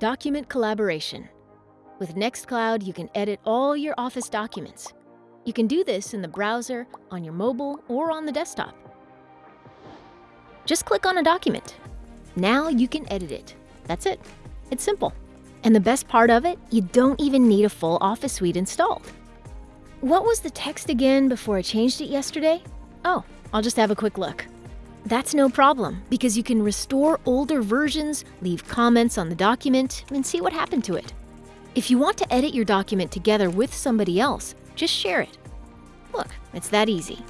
Document collaboration. With Nextcloud, you can edit all your Office documents. You can do this in the browser, on your mobile, or on the desktop. Just click on a document. Now you can edit it. That's it. It's simple. And the best part of it, you don't even need a full Office suite installed. What was the text again before I changed it yesterday? Oh, I'll just have a quick look. That's no problem, because you can restore older versions, leave comments on the document, and see what happened to it. If you want to edit your document together with somebody else, just share it. Look, it's that easy.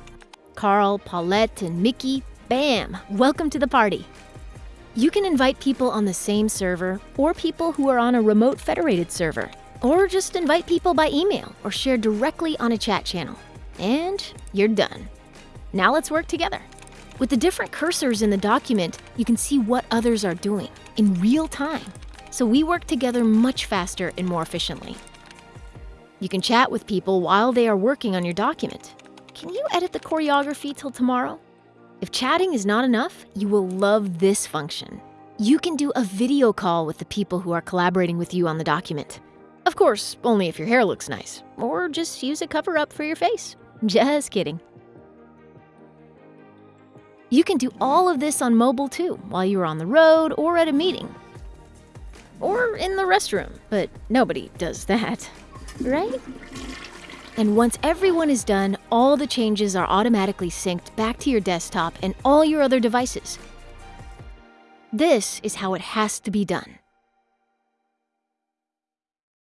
Carl, Paulette, and Mickey, bam, welcome to the party. You can invite people on the same server, or people who are on a remote federated server, or just invite people by email or share directly on a chat channel. And you're done. Now let's work together. With the different cursors in the document, you can see what others are doing in real time. So we work together much faster and more efficiently. You can chat with people while they are working on your document. Can you edit the choreography till tomorrow? If chatting is not enough, you will love this function. You can do a video call with the people who are collaborating with you on the document. Of course, only if your hair looks nice, or just use a cover up for your face. Just kidding. You can do all of this on mobile too, while you're on the road or at a meeting. Or in the restroom, but nobody does that, right? And once everyone is done, all the changes are automatically synced back to your desktop and all your other devices. This is how it has to be done.